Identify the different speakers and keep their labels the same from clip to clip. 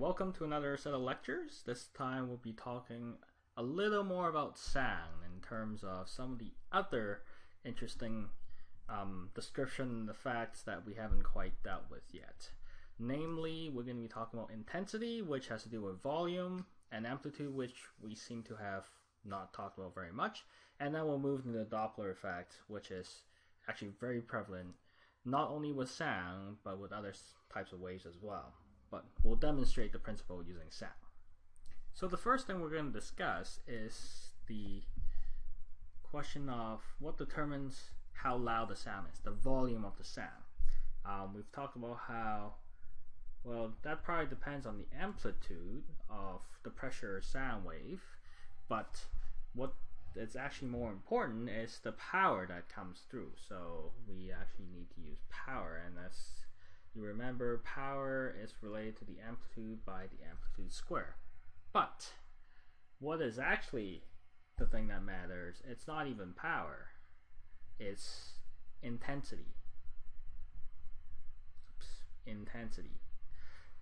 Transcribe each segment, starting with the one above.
Speaker 1: welcome to another set of lectures. This time we'll be talking a little more about sound in terms of some of the other interesting um, description the facts that we haven't quite dealt with yet. Namely, we're going to be talking about intensity, which has to do with volume, and amplitude, which we seem to have not talked about very much. And then we'll move into the Doppler effect, which is actually very prevalent not only with sound, but with other types of waves as well but we'll demonstrate the principle using sound. So the first thing we're going to discuss is the question of what determines how loud the sound is, the volume of the sound. Um, we've talked about how, well, that probably depends on the amplitude of the pressure sound wave, but what is actually more important is the power that comes through. So we actually need to use power, and that's you remember power is related to the amplitude by the amplitude square. But what is actually the thing that matters? It's not even power. It's intensity. Oops, intensity,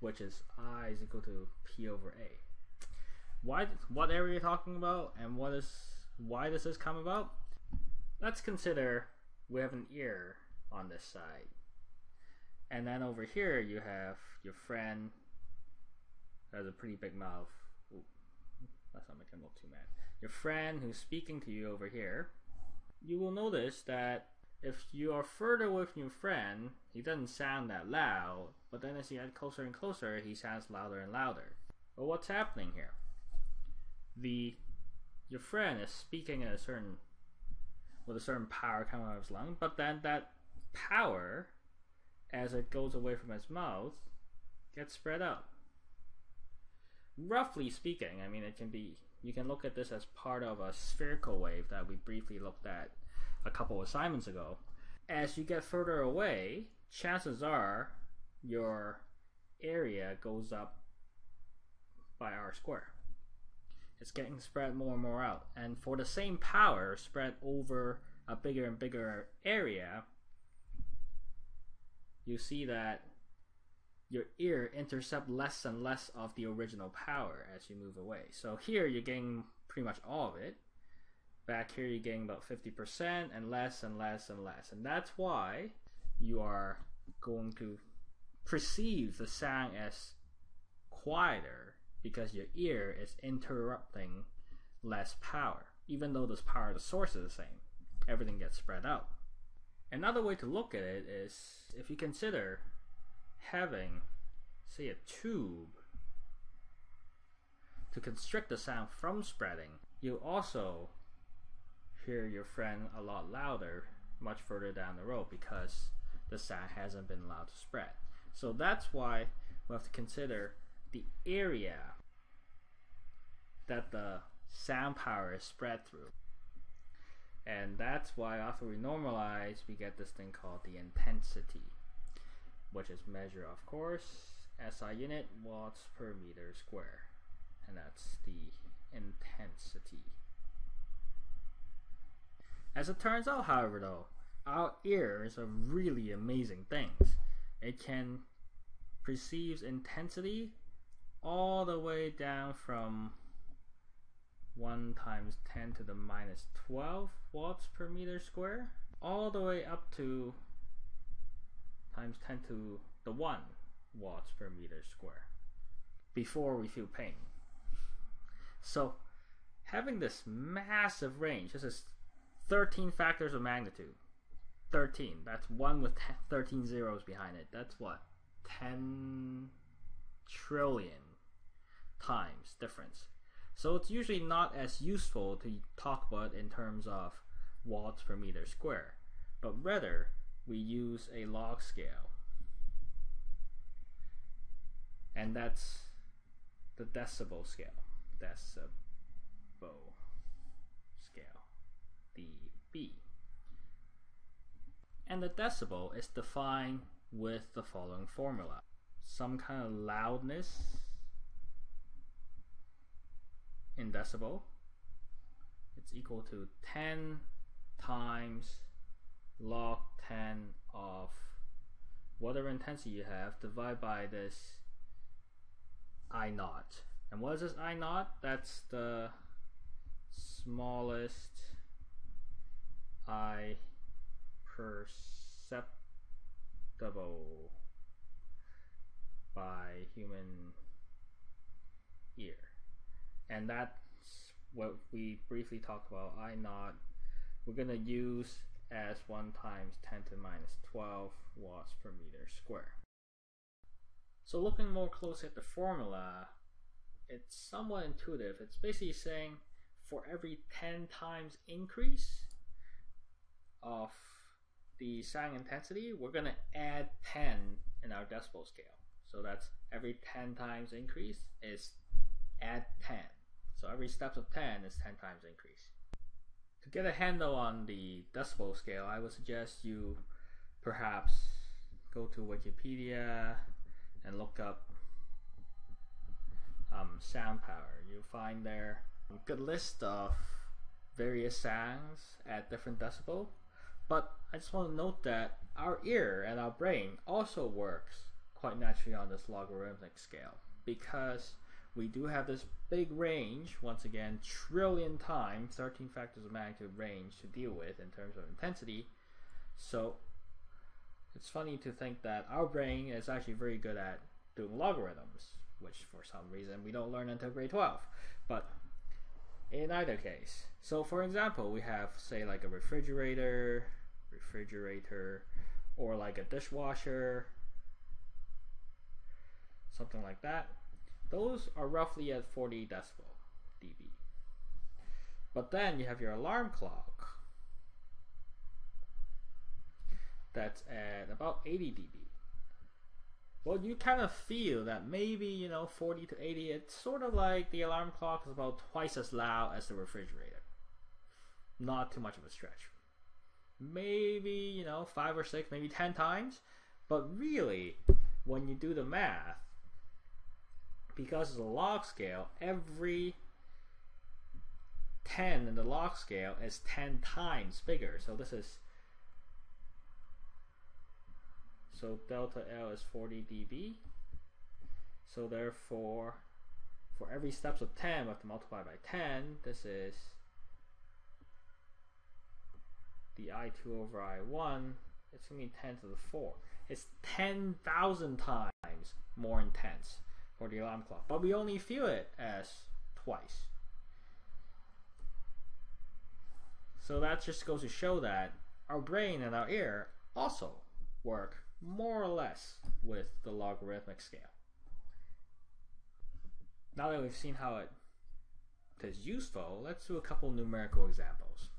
Speaker 1: which is I is equal to P over A. Why? What area are you talking about, and what is why does this come about? Let's consider we have an ear on this side and then over here you have your friend has a pretty big mouth. Ooh, let's not make him look too mad. Your friend who's speaking to you over here, you will notice that if you are further with your friend, he doesn't sound that loud, but then as you get closer and closer, he sounds louder and louder. But what's happening here? The your friend is speaking a certain with a certain power coming out of his lung, but then that power as it goes away from its mouth gets spread out. Roughly speaking, I mean, it can be, you can look at this as part of a spherical wave that we briefly looked at a couple of assignments ago. As you get further away, chances are your area goes up by r squared. It's getting spread more and more out. And for the same power spread over a bigger and bigger area, you see that your ear intercept less and less of the original power as you move away. So here you're getting pretty much all of it. Back here you're getting about 50% and less and less and less. And that's why you are going to perceive the sound as quieter because your ear is interrupting less power. Even though this power, of the source is the same, everything gets spread out. Another way to look at it is if you consider having, say, a tube to constrict the sound from spreading, you also hear your friend a lot louder much further down the road because the sound hasn't been allowed to spread. So that's why we have to consider the area that the sound power is spread through. And that's why after we normalize, we get this thing called the intensity, which is measure, of course, SI unit, watts per meter square. And that's the intensity. As it turns out, however, though, our ears are really amazing things. It can perceive intensity all the way down from 1 times 10 to the minus 12 watts per meter square all the way up to times 10 to the 1 watts per meter square before we feel pain. So having this massive range, this is 13 factors of magnitude. 13, that's 1 with 13 zeros behind it. That's what? 10 trillion times difference. So it's usually not as useful to talk about in terms of watts per meter square, but rather we use a log scale. And that's the decibel scale. Decibel scale. dB. And the decibel is defined with the following formula. Some kind of loudness in decibel, it's equal to 10 times log 10 of whatever intensity you have divided by this I naught. And what is this I naught? That's the smallest I perceptible by human ear. And that's what we briefly talked about. I naught we're going to use as 1 times 10 to the minus 12 watts per meter square. So looking more closely at the formula, it's somewhat intuitive. It's basically saying for every 10 times increase of the sound intensity, we're going to add 10 in our decibel scale. So that's every 10 times increase is add 10. So every step of 10 is 10 times increase. To get a handle on the decibel scale, I would suggest you perhaps go to Wikipedia and look up um, sound power. You'll find there a good list of various sounds at different decibel. But I just want to note that our ear and our brain also works quite naturally on this logarithmic scale because we do have this big range, once again, trillion times, 13 factors of magnitude range to deal with in terms of intensity. So it's funny to think that our brain is actually very good at doing logarithms, which for some reason we don't learn until grade 12. But in either case, so for example, we have say like a refrigerator, refrigerator, or like a dishwasher, something like that. Those are roughly at 40 decibel dB. But then you have your alarm clock that's at about 80 dB. Well, you kind of feel that maybe, you know, 40 to 80, it's sort of like the alarm clock is about twice as loud as the refrigerator. Not too much of a stretch. Maybe, you know, five or six, maybe 10 times. But really, when you do the math, because it's a log scale, every 10 in the log scale is 10 times bigger. So this is so delta L is 40 dB. So therefore, for every steps of 10, we have to multiply by 10. This is the I2 over I1. It's going to be 10 to the 4. It's 10,000 times more intense for the alarm clock. But we only feel it as twice. So that just goes to show that our brain and our ear also work more or less with the logarithmic scale. Now that we've seen how it is useful, let's do a couple numerical examples.